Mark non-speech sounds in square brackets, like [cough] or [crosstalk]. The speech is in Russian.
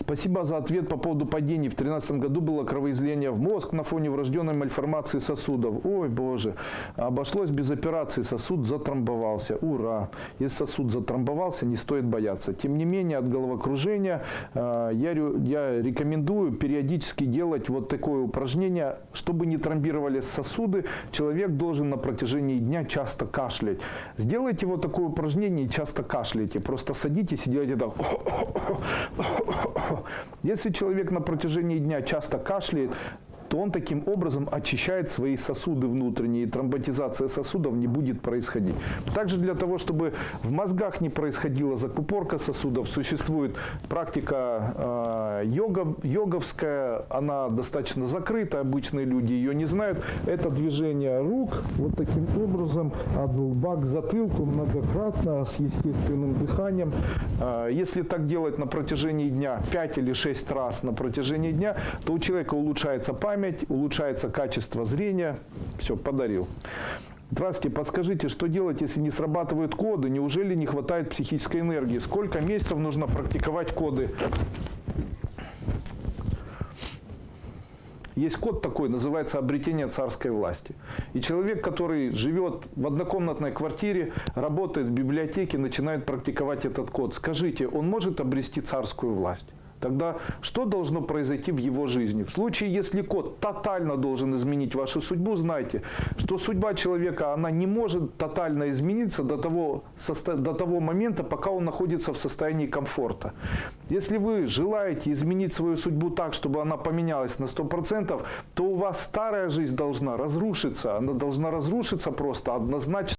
Спасибо за ответ по поводу падений. В 2013 году было кровоизлияние в мозг на фоне врожденной мальформации сосудов. Ой, боже. Обошлось без операции, сосуд затрамбовался. Ура! Если сосуд затрамбовался, не стоит бояться. Тем не менее, от головокружения э, я, я рекомендую периодически делать вот такое упражнение, чтобы не тромбировались сосуды. Человек должен на протяжении дня часто кашлять. Сделайте вот такое упражнение и часто кашляйте. Просто садитесь и делайте так. [laughs] Если человек на протяжении дня часто кашляет, то он таким образом очищает свои сосуды внутренние, и тромботизация сосудов не будет происходить. Также для того, чтобы в мозгах не происходила закупорка сосудов, существует практика э, йога, йоговская, она достаточно закрыта, обычные люди ее не знают. Это движение рук вот таким образом от лба к затылку многократно с естественным дыханием. Э, Если так делать на протяжении дня 5 или 6 раз на протяжении дня, то у человека улучшается память, улучшается качество зрения. Все, подарил. Здравствуйте, подскажите, что делать, если не срабатывают коды? Неужели не хватает психической энергии? Сколько месяцев нужно практиковать коды? Есть код такой, называется обретение царской власти. И человек, который живет в однокомнатной квартире, работает в библиотеке, начинает практиковать этот код. Скажите, он может обрести царскую власть? Тогда что должно произойти в его жизни? В случае, если код тотально должен изменить вашу судьбу, знайте, что судьба человека, она не может тотально измениться до того, до того момента, пока он находится в состоянии комфорта. Если вы желаете изменить свою судьбу так, чтобы она поменялась на 100%, то у вас старая жизнь должна разрушиться. Она должна разрушиться просто однозначно.